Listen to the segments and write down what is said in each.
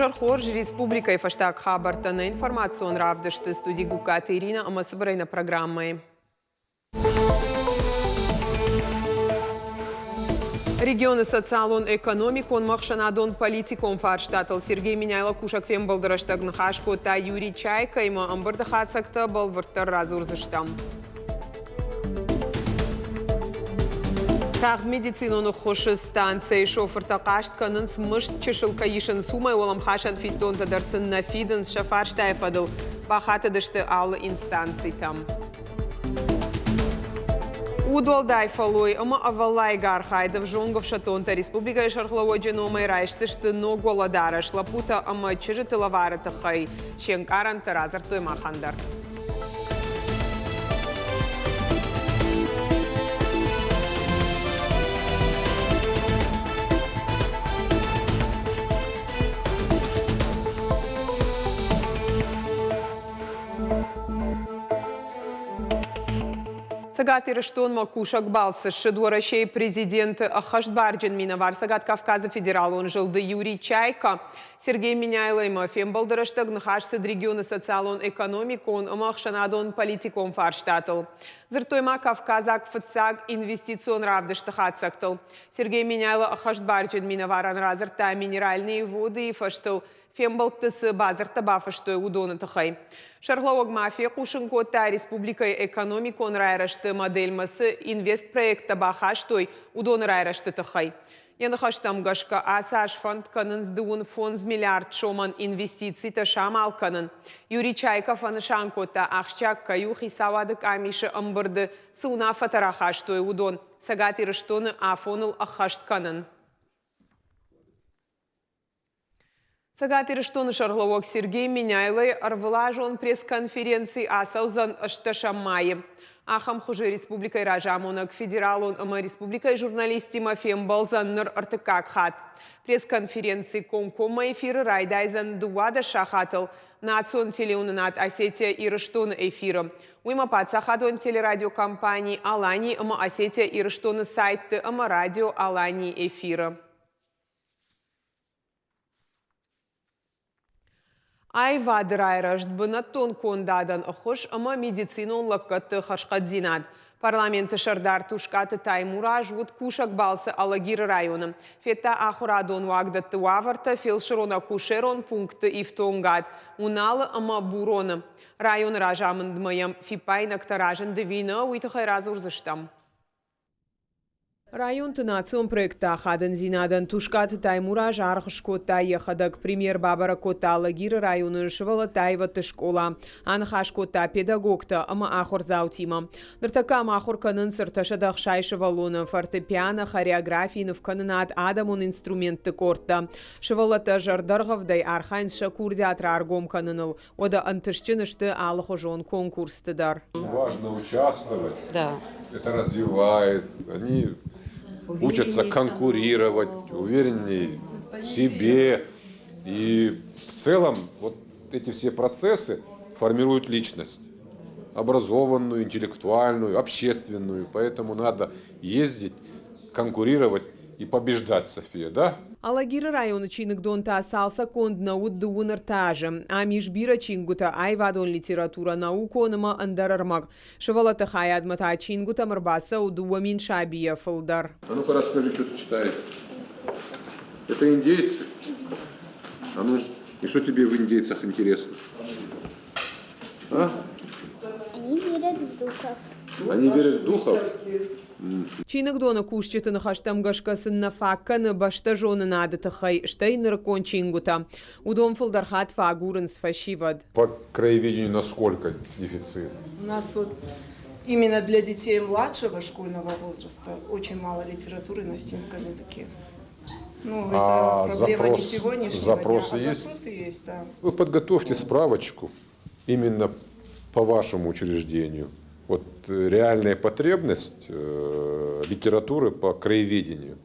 Мажархор республикой фаштаг хабартаны информацион равдышты студии Гуката Ирина Амасыбрайна программой. Регионы социалон экономикон махшанадон политикон фарштатыл Сергей Миняйло кушак фем балдыраштагн хашко та Юрий Чайка има амбырды хацакта балвыртыр разурзыштам. Тағы медициноны хошы станция шофыр тақашт канын смышт чышылка ешін сумай олам хашан фиттон тадарсын на фидын шафар штайфадыл бахаты дышты алы инстанции там. Удолдай фалой, ама авалай гархайдов жонгов шатонта республика шархлаво дженома и райшсышты но голодараш лапута ама чижыты лавары тахай, шенкаран таразар той махандар. Сагат Ирыштон Макушак Балсы, Шедуарашей президент Ахашбарджин Миновар, Сагат Кавказа федерал, он жылды Юрий Чайка, Сергей Миняйло, Мафем Балдараштаг, Нахашсыд регионы социалон экономикон, Махшанадон политикон фарштатл. Зыртойма Кавказак фацаг инвестицион равдыштахат Сергей Миняйло Ахашбарджин Миновар, Анразырта минеральные воды и фаштыл. Фембалтысы базарта бафышты удоны тахай. Шарлауаг мафия Кушынкота республика экономикон райрашты модельмасы инвест проекта бахаштой удоны райрашты тахай. Яны хаштам гашка асаш фонд канын сдуын фонд миллиард шоман инвестиций та шамал канын. Юрий Чайков аны шанкота ахчак каю хисавадык амиши ымбырды сыуна фатарахаштой удон. Сагати рыштоны афоныл ахашт Сагат Ирыштоны Шарловок Сергей Миняйлы арвылажон пресс-конференции асаузан Ашташамайы. Ахам хуже республикой Ражамонок федералон ама республикой журналисти Мафем Балзан ныр артыкак хат. Пресс-конференции конкома эфиры райдайзан дуада шахатыл. Национ телеунынат Осетия Ирыштоны эфиры. Уйма пацахадон телерадиокомпании Алани ама Осетия Ирыштоны сайты ама радио Алани эфиры. Айва дырайрашт бұны тон кондадан ұқыш ұмы медицинон лыққытты қашқадзинад. Парламенті шардар тушкаты таймура жуд кушак балсы алагир районы. Фетта ахурадон вагдатты ваварта фелширона кушерон пункты ифтонгад. Уналы ама буроны. Район ражамындмайым фипайнак таражын девина уйтықай разурзыштам. Район тынацион проекта хадын зинадан тушкат таймура жарғышко ехадак премьер бабара кота лагир районын шывалы тайва тышкола. Анхашкота педагогта ама ахор заутима. Ныртака махор канын сырташадах шай шывалуны фортепиано хореографийны канынат адамун инструментты корта. Шывалата жардарғавдай архайн шакур театр аргом каныныл. Ода антышчынышты алыхожон конкурстыдар. Важно участвовать. Да. Это развивает. Они учатся конкурировать, увереннее в себе. И в целом вот эти все процессы формируют личность. Образованную, интеллектуальную, общественную. Поэтому надо ездить, конкурировать и побеждать, София, да? Алагира районы чиныгдонта салса кондна уддуын ыртажы. Амиш бира чингута айвадон литература науконыма андарармак. Шывалата хаядмата чингута мрбаса удуамин шабия фылдар. А ну-ка расскажи, что ты читаешь. Это индейцы. А ну, и что тебе в индейцах интересно? А? Они верят в духов. Они верят в духов? Чиныгдона кушчетын хаштам гашкасын факканы башта жоны нады тахай штайныр кончингута. Удом фылдархат фагурын сфашивад. По краеведению насколько дефицит? У нас вот именно для детей младшего школьного возраста очень мало литературы на осетинском языке. Ну, А это проблема запрос- не сегодняшнего запросы дня. А есть? Запросы есть, да. Вы подготовьте справочку именно по вашему учреждению. Вот э, реальная потребность э, литературы по краеведению.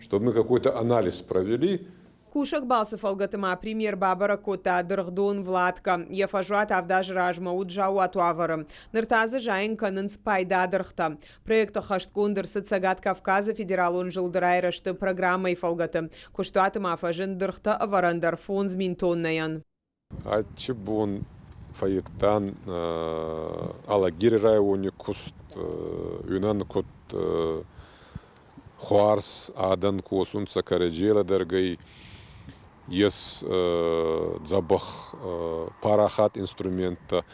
Чтобы мы какой-то анализ провели, Кушак балсы фалгатыма премьер бабара кота дыргдун Владка. Ефажуат авдаж ражма уджау атуаварым. Ныртазы жайын канын спайда дырхта. Проекта хашткундыр сыцагат Кавказа федералун жылдырайрышты программой фалгаты. Куштуатым афажын дырхта аварандар фунз минтоннаян. Ачы бун файыттан алагир районе куст юнан кут хуарс адан куосун сакареджела дергай ес забах парахат инструмента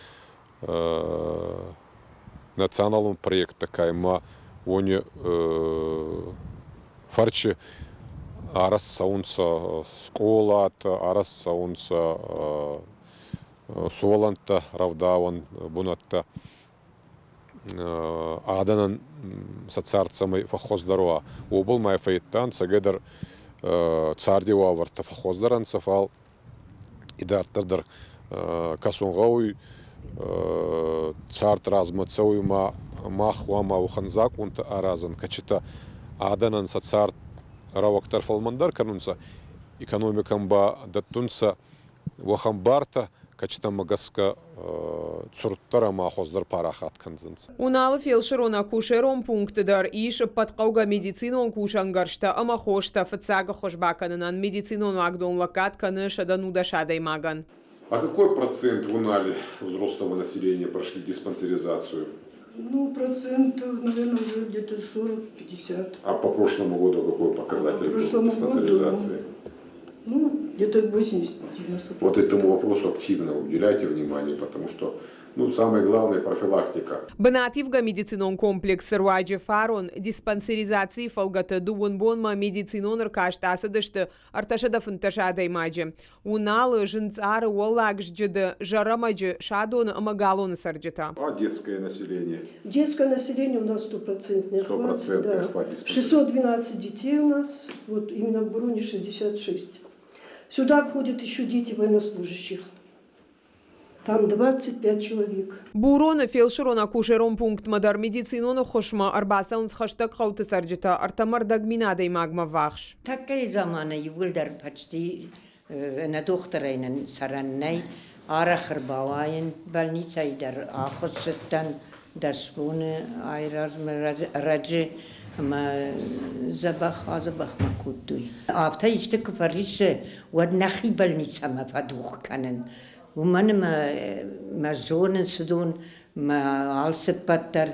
националным проекта кайма они фарчы арас саунца сколата арас саунца суоланта равдаван бунатта. Аданан сацарцамай фахоздаруа обыл май файттан сагедар цардиуа варта фахоздаран сафал идартырдыр касунгауй царт размацауй ма махва ма уханзак унта аразан качыта. Аданан сацарт равактар фалмандар канунса экономикам ба даттунса вахамбарта качта магаска цурттара махоздар парахат канзынс. Уналы фельдшер она кушером пунктыдар иш патқауга медицинон кушангаршта ама хошта фыцага хошбаканынан медицинон агдон лакат каны шадану дашадай маган. А какой процент в Унале взрослого населения прошли диспансеризацию? Ну, процентов, наверное, уже где-то 40-50. А по прошлому году какой показатель По был прошлому диспансеризации? году, Ну, где-то 80-90%. Вот этому вопросу активно уделяйте внимание, потому что ну, самое главное профилактика. Бынативга медицинон комплекс руаджи фарон диспансеризации фалгата дуон бонма медицинон ркаштаса дышты арташада фынташада имаджи. Уналы жынцары уоллагж жыды жарамаджи шадон амагалон сарджита. А детское население? Детское население у нас стопроцентный охват. Стопроцентный охват диспансера. 612 детей у нас, вот именно в Буруне 66. Сюда входят еще дети военнослужащих. Там 25 человек. Бурон фельдшерона акушерон пункт мадар медициноно хошма арбаса с хаштаг хаута сарджита артамар дагминадей магма вахш. Таккали замана югулдар почти э, на докторайнын сараннай больница и больницайдар ахосеттан, дасбуны айразмы, раджи ما زبخ زبخ ما کودوی آفتا ایشته کفریس و نخی بل نیست همه فدوخ کنن و من ما, ما زونن سدون ما عالس پتر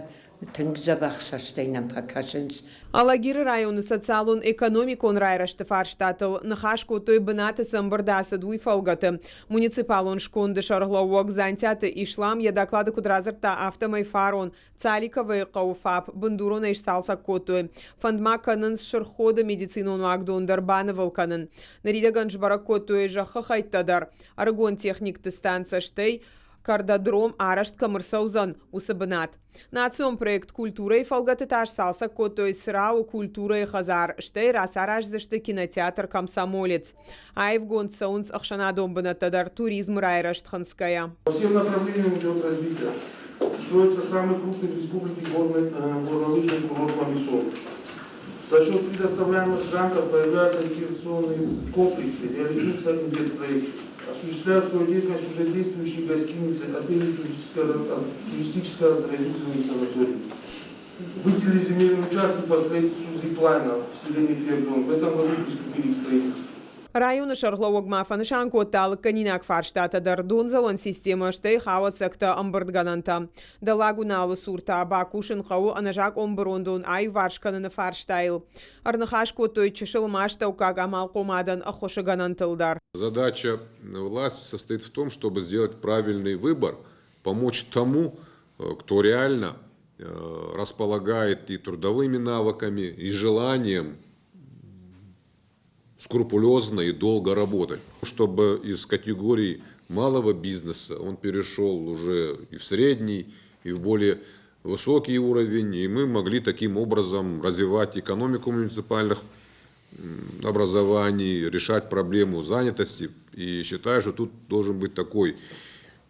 саштайнан пакашынс Алагир районы социалун экономикон райрашты фарштатыл нахашку той бынаты самбырдасы дуй фалгаты. Муниципалон шконды шарлауок зантяты ишлам я доклады кудразырта автомай фарон цаликовый қауфап бындурона ишсалса котой. Фандма канын шырходы медицинону агдондар банывыл канын. Наридаган жбара котой жахы хайттадар. Аргон техникты станция штей Кардадром арашт камырсаузан усыбынат. Национ проект культура и фалгатыташ салса котой срау культура и хазар, штей расараш зашты кинотеатр комсомолец. Айв гонцаунс ахшанадом бынатадар туризм райрашт ханская. По всем направлениям идет развитие. Строится самый крупный в республике горный, э, горнолыжный курорт Мамисон. За счет предоставляемых грантов появляются рекреационные комплексы, реализуются инвестпроекты. Осуществляют свою деятельность уже действующие гостиницы, отели туристическое оздоровительные санатории. Выделили земельные участки по строительству зиплайна в селе Фердон. В этом году приступили к строительству. Районы шарловок мафанышан коттал канинак фарштата дар донзалон система штей хават секта амбырдгананта. Да лагуналы сурта бакушын хау анажак омбырондон ай варшкананы фарштайл. Арнахаш котой чешыл маштау как амал комадан ахошаганантылдар. Задача власти состоит в том, чтобы сделать правильный выбор, помочь тому, кто реально э, располагает и трудовыми навыками, и желанием скрупулезно и долго работать, чтобы из категории малого бизнеса он перешел уже и в средний, и в более высокий уровень, и мы могли таким образом развивать экономику муниципальных образований, решать проблему занятости. И считаю, что тут должен быть такой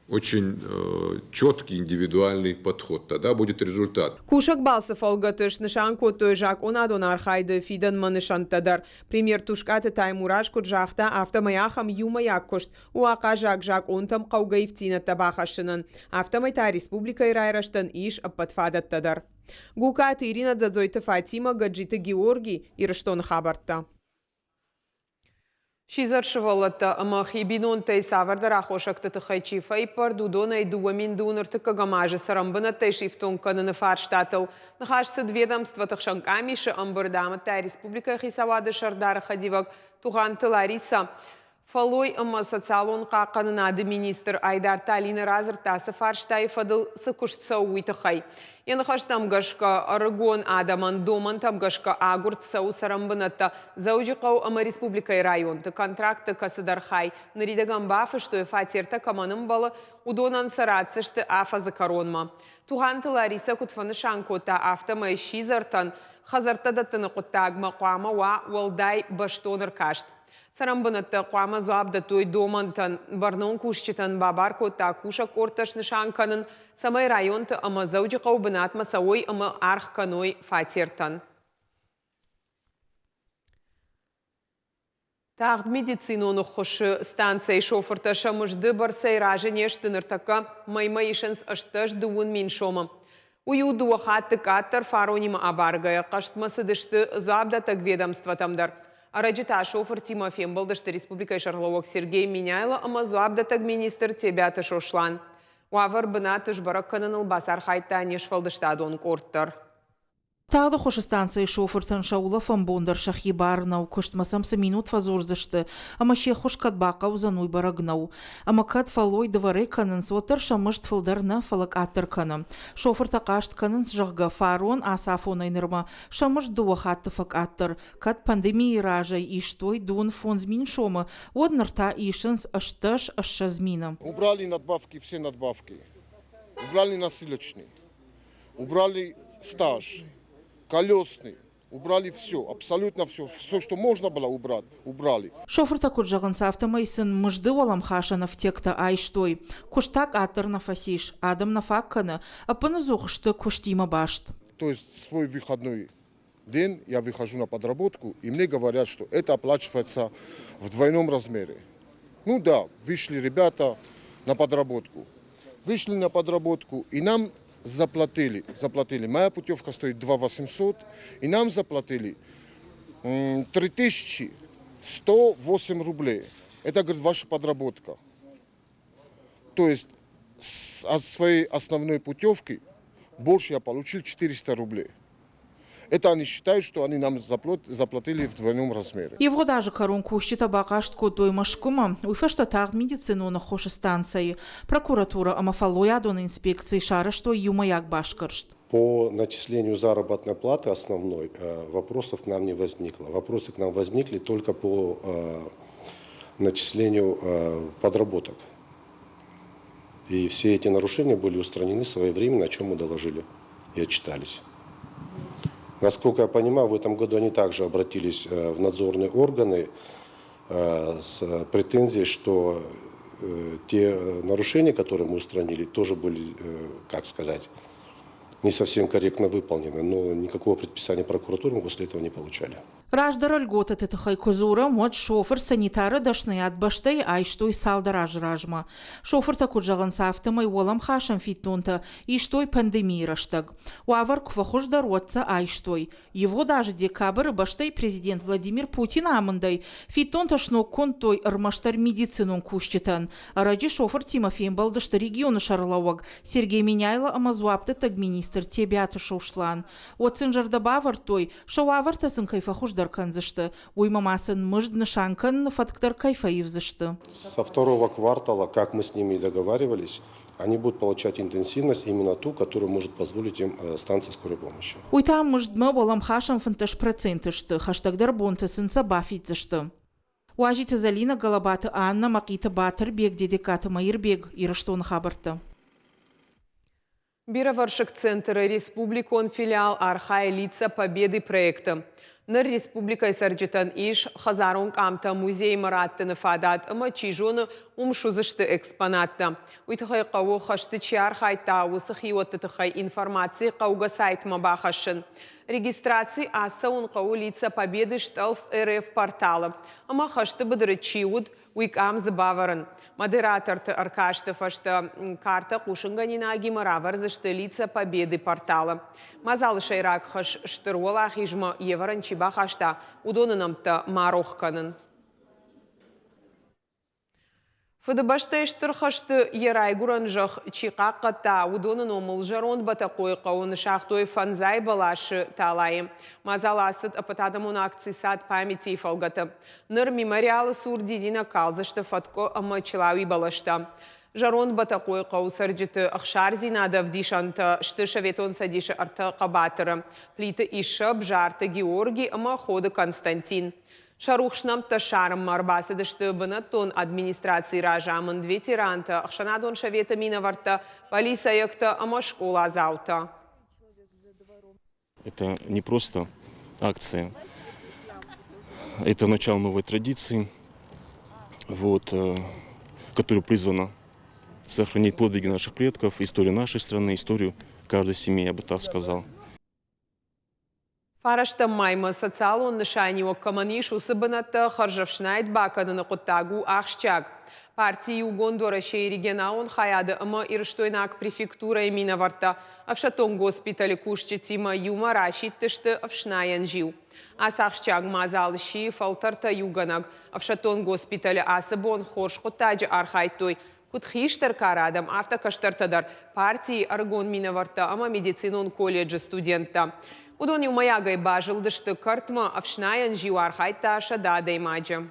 очень э, четкий индивидуальный подход. Тогда будет результат. Кушак балсы фалгатыш нышан котой жак онадон архайды фидан манышантадар. Премьер тушкаты таймураш куджахта автомаяхам юмаяк кошт. Уака жак жак онтам каугаевтина табахашынын. Автомайта республика ирайраштан иш аппатфадаттадар. Гукат Ирина Дзадзойта Фатима Гаджита Георгий Ирштон Хабарта. Шизаршывалата махибинон тай савардар ахошакта тахайчи файпар дудона и дуамин дунар така гамажа сарамбана тай шифтон канана фарштатал. Нахашса ведомства тахшанками ша амбардама тай республика хисавада шардара хадивак туханты Лариса. Фалой ымы социалонға қанынады министр Айдар Талины разыртасы фарштай фадыл сықушца уйтықай. Янхаш тамгашка Арагон Адаман Доман тамгашка Агурт Сау Сарамбанатта заужиқау ама республикай районты контракты касыдархай наридаган бафы, что фатерта каманым балы ұдонан сарацышты афа закаронма. Туғанты Лариса күтфаны Шанкота автома шизартан хазартадаттыны құттағма қуама уа уалдай. Սարամբնըտը ყვամը զոաբդտույ դոմընտն, բրնոնք ուշչիտն բաբարկոտա կուշը կորտշ նշանքնն, սմայ ռայոնտը ըմը զվջիխով բնատ մսավոյ ըմը արխքնոյ ֆաթիրտն։ Тағд медициноны құшы станцей шофырты шымыжды бір сайражы нештін ұртықы майма ешінс ұштыш дуын мен шомы. Уйу дуы қаттық аттыр қаштмасы. Араджиташу Фортимофем Балдашты Республика Шарловок Сергей Миняйло Амазуабдатаг министр Тебята Шошлан. Уавар Бнатыш тышбарак кананыл архайта хайта нешфалдышта дон. Тағы хош станция шофыртын шаула фамбондар шахи барнау, кыштмасамсы минут фазорзышты, ама ше хош катбақа узануй. Ама кат фалой двары канын сотыр шамышт фылдарна фалак аттыр каным. Шофыр тақашт канын жағға фарон асафон айнырма, шамышт дуахатты фак аттыр. Кат пандемии ражай иштой дун фонзмин шома, однарта ишынс ашташ ашшазмина. Убрали надбавки, все надбавки. Убрали насилочный. Убрали стаж колесный. Убрали все, абсолютно все. Все, что можно было убрать, убрали. Шофер такут жағынса автомайсын мұжды олам хашанов текта айштой. Куштак атыр на фасиш, адам на факканы, апыны зуғышты куштима башт. То есть свой выходной день я выхожу на подработку, и мне говорят, что это оплачивается в двойном размере. Ну да, вышли ребята на подработку. Вышли на подработку, и нам заплатили, заплатили. Моя путевка стоит 2 800, и нам заплатили 3108 рублей. Это, говорит, ваша подработка. То есть от своей основной путевки больше я получил 400 рублей. Это они считают, что они нам заплатили в двойном размере. Его даже коронку счета багашт котой машкума, уйфешта тагд медицину на хоше станции. Прокуратура амафалоя дон инспекции шара, что юмаяк башкаршт. По начислению заработной платы основной э, вопросов к нам не возникло. Вопросы к нам возникли только по э, начислению э, подработок. И все эти нарушения были устранены своевременно, о чем мы доложили и отчитались. Насколько я понимаю, в этом году они также обратились э, в надзорные органы э, с претензией, что э, те нарушения, которые мы устранили, тоже были, как сказать, не совсем корректно выполнены, но никакого предписания прокуратуры мы после этого не получали. Раждар льгота тетахай козура, мод шофер санитары дашны атбаштай айштой салдараж ражма. Шофер таку жағын сафтымай олам хашам фиттунта, иштой пандемия раштаг. Уавар квахуш даротца айштой. Его даже декабрь баштай президент Владимир Путин амындай. Фиттунта шно контой ырмаштар медицинун кушчитан. Раджи шофер Тимофей балдышты регионы шарлауаг. Сергей Меняйло амазуапты таг министр тебяты шоушлан. Оцин жарда бавар той, шауавар тасын кайфахуш даркан зашты. Уймамасын мыждны шанкан фактор кайфаив зашты. Со второго квартала, как мы с ними и договаривались, они будут получать интенсивность именно ту, которую может позволить им станция скорой помощи. Уйтам мыждмы болам хашам фанташ процентышты, хаштагдар бонтасын сабафит зашты. Уажита Залина Галабаты Анна Макита Батыр бег дедикаты Майырбег Ирыштон хабарты. Бироваршик центра республикон филиал Архай лица победы проекта. Нар республика сәрджітін иш хазарун камта музей мұраттыны фадат ұмы чижуны ұмшузышты экспонатты. Үйтіғай қауы қашты чиар қайта осы Тахай информации қауға сайтыма бақашын. Регистрации аса ұн қауы лица победы шталф РФ порталы. Ама қашты бұдыры чиуд – уйкам забаварын. Модераторты Аркаштов ашты карта кушынганина агимаравар зашты лица победы портала. Мазал шайрак хаш штыруала хижма еваран чиба хашта удонынамта марохканын. Фыдыбашта иштырхашты ерай гуранжах чиқа қата удонын омыл жарон бата қой қауын шахтой фанзай балашы. Мазаласыт апатадамун акции сад памяти фалгаты. Ныр мемориалы сурдидина калзышты фатко ама балашта. Жарон бата қой қау сарджыты ақшар зинада вдишанты шты шаветон садиші арты қабатыры. Плиты ишып жарты Георгий ама ходы Константин. Шарухшнам ташарым марбасы дышты тон администрации ражамын ветеранта, ахшанадон шавета минаварта, полиса якта, ама школа азаута. Это не просто акция, это начало новой традиции, вот, э, которая призвана сохранить подвиги наших предков, историю нашей страны, историю каждой семьи, я бы так сказал. Фарашта майма социалон нышани оккаманиш усыбыната харжавшнайт бакадыны куттагу ахшчак. Партии Угондора регионаун хаяды ыма ирштойнак префектура имина варта. Авшатон госпитали кушчы тима юма рашит тышты авшнаян жил. Асахшчак мазал ши фалтарта юганаг. Авшатон госпитали асыбон хорш куттаджы архайтой. Кутхиштар карадам автокаштартадар партии Аргон Минаварта ама медицинон колледжи студента. Удони умаягай бажылдышты картма авшнаян жиуар хайта шададой маджа.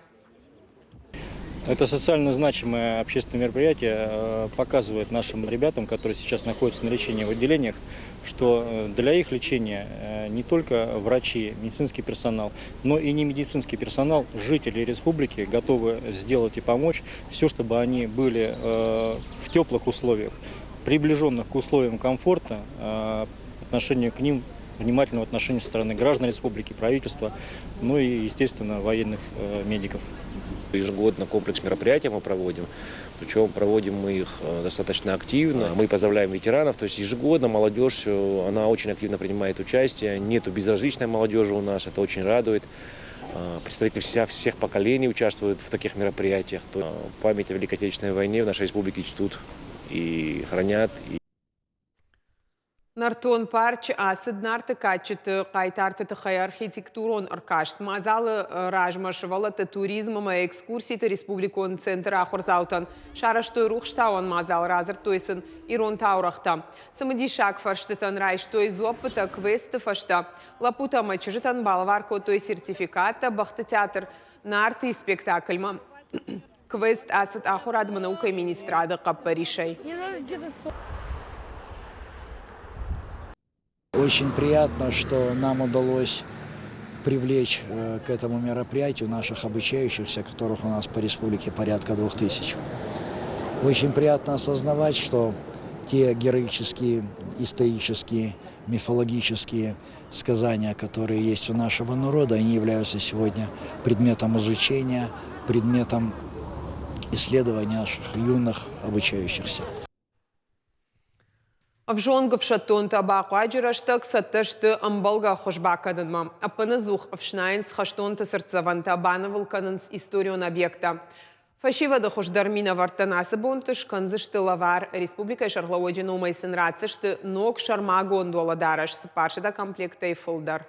Это социально значимое общественное мероприятие э, показывает нашим ребятам, которые сейчас находятся на лечении в отделениях, что э, для их лечения э, не только врачи, медицинский персонал, но и не медицинский персонал, жители республики готовы сделать и помочь все, чтобы они были в теплых условиях, приближенных к условиям комфорта, отношению к ним внимательного отношения со стороны граждан республики, правительства, ну и, естественно, военных э, медиков. Ежегодно комплекс мероприятий мы проводим, причем проводим мы их э, достаточно активно. Мы поздравляем ветеранов, то есть ежегодно молодежь, э, она очень активно принимает участие. Нету безразличной молодежи у нас, это очень радует. Представители вся, всех поколений участвуют в таких мероприятиях. Память о Великой Отечественной войне в нашей республике чтут и хранят. Нартон парч асыд нарты качыты қайтарты тықай архитектурон ыркашт. Мазалы э, ражмаш валаты туризмыма экскурситы республикон центр ахурзаутан. Шараштой рухштауан мазал разыр тойсын ирон таурахта. Самыди шак фарштытан райштой зопыта квесты фашта. Лапута мачыжытан балварко той сертификата бахты театр нарты спектакльма. Квест асыд ахурадмы наука министрады қаппаришай. Очень приятно, что нам удалось привлечь э, к этому мероприятию наших обучающихся, которых у нас по республике порядка двух тысяч. Очень приятно осознавать, что те героические, исторические, мифологические сказания, которые есть у нашего народа, они являются сегодня предметом изучения, предметом исследования наших юных обучающихся. Обжонгавша тонта баку аджирашта ксатышты амбалга хошбакадынма. Апаназух овшнайнс хаштонта сердцеванта банавылканынс историон объекта. Фашива да хошдармина вартанасы бонтыш канзышты лавар республика шарлауэджи номайсын рацышты нок шарма гондола дараш спаршыда комплекта и фылдар.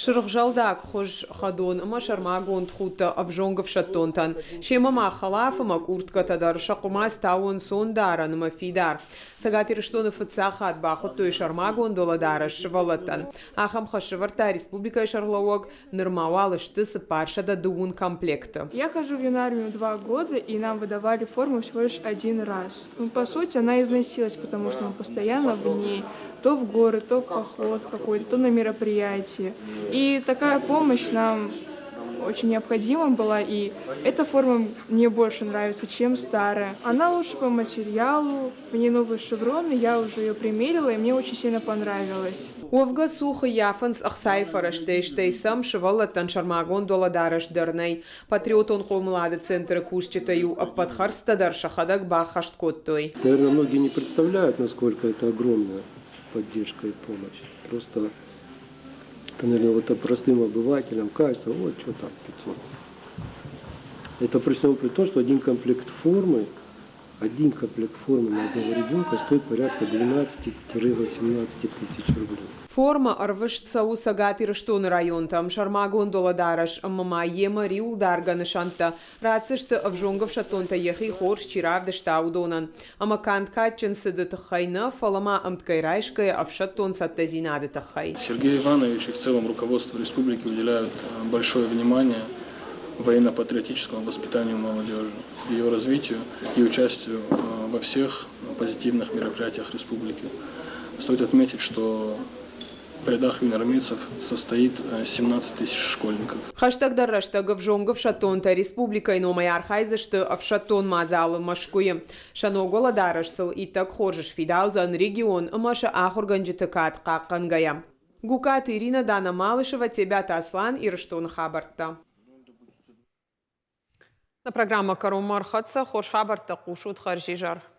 Шырғжалдак хош хадон ма шармагон тхута авжонгов шаттонтан. Шема ма халафа ма куртка тадар шакума стаун сон даран ма фидар. Сагатир что на фацахат бахот той шармагон доладара швалатан. Ахам хашварта республика шарлауог нормавал штысы парша да дуун комплекта. Я хожу в юнармию два года и нам выдавали форму всего лишь один раз. Ну, по сути, она износилась, потому что мы постоянно в ней то в горы, то в поход какой-то, то на мероприятие. И такая помощь нам очень необходима была, и эта форма мне больше нравится, чем старая. Она лучше по материалу, в ней новые шевроны, я уже ее примерила, и мне очень сильно понравилось. Овга сухы яфынс ықсайфарашты сам шывалаттан шармагон доладараш дырнай. Патриотон қомлады центры кушчатаю аппадхарстадар шахадак бахашт коттой. Наверное, многие не представляют, насколько это огромная поддержка и помощь. Просто, наверное, вот простым обывателям кажется, вот что там, 500. Это при всем при том, что один комплект формы один комплект формы на одного ребенка стоит порядка 12-18 тысяч рублей. Форма арвышца у сагатир штон район там шармагон доладараш мама ема риул дарганы шанта рацышты авжонгов шатонта ехи хорш чирав штаудонан ама кантка ченсыды тахайна фалама амткайрайшкая авшатон саттазинады тахай. Сергей Иванович и в целом руководство республики уделяют э, большое внимание военно-патриотическому воспитанию молодежи, ее развитию и участию э, во всех позитивных мероприятиях республики. Стоит отметить, что в рядах юноармейцев состоит 17 э, тысяч школьников. Хаштаг дарраштагов жонгов шатонта республика номай архайзышты в шатон мазалы машкуем. Шаногола дарашсыл и так хоржиш фидаузан регион маша ахурганджитыкат каккангая. Гукат Ирина Дана Малышева, тебя Таслан и Раштон Хабарта. Na programa Karom Marhadza, Khoshabar Taqushud Kharjizhar.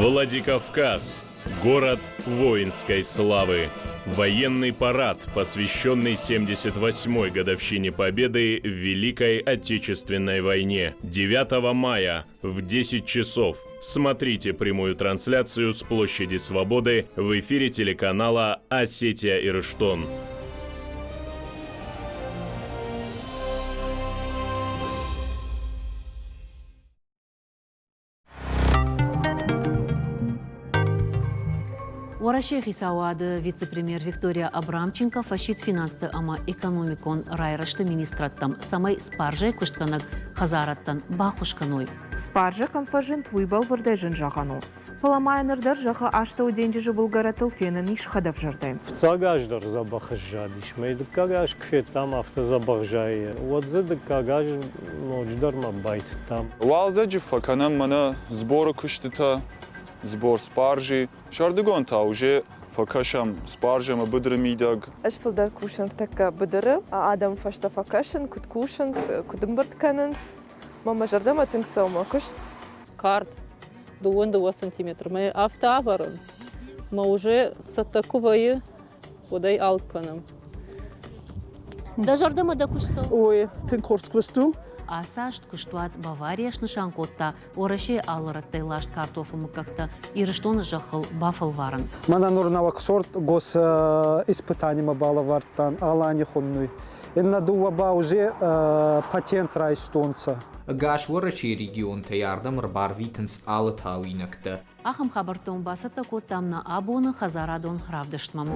Владикавказ. Город воинской славы. Военный парад, посвященный 78-й годовщине Победы в Великой Отечественной войне. 9 мая в 10 часов. Смотрите прямую трансляцию с площади Свободы в эфире телеканала «Осетия Ирштон». Варашехи сауады вице-премьер Виктория Абрамченко фашит финансты ама экономикон райрашты министраттам самай спаржай куштканак хазараттан бахушканой. Спаржа конфажин твыбал вырдайжин жағану. Фаламайнырдар жағы ашты уденжі бұлгаратыл фенін иш хадав жырдай. Цагаждар забахаш жадиш. Мейді кагаш кфет там авто забахжай. Вот зады кагаш ночдар ма байт там. Валзаджи факанам мана сборы zbor sparji, şardigon tavje, فكشم سبارجة ما بدر ميدق أشتل دار كوشن تكا بدر آدم فشتا فكشن كنت كوشن كنت مبرت كاننس ماما جردا ما تنكسا وما كشت كارد دوون دوا سنتيمتر ما أفتا أفرن ما وجه ستاكوفاي وداي ألكنم دا جردا ما دا كوشسا وي تنكورس كوستوم асашт кыштуат баварияшны шанкотта ораше алырат тейлашт картофы мыкакта ирыштон жақыл бафыл варын. Мана орнавак сорт гос э, испытанима балавартан алани хуннуй дуа ба уже э, патент райстонца гаш орачи регион таярдам рбар витенс алы талинакта ахам хабартон басата коттамна абоны хазарадон хравдыштмам.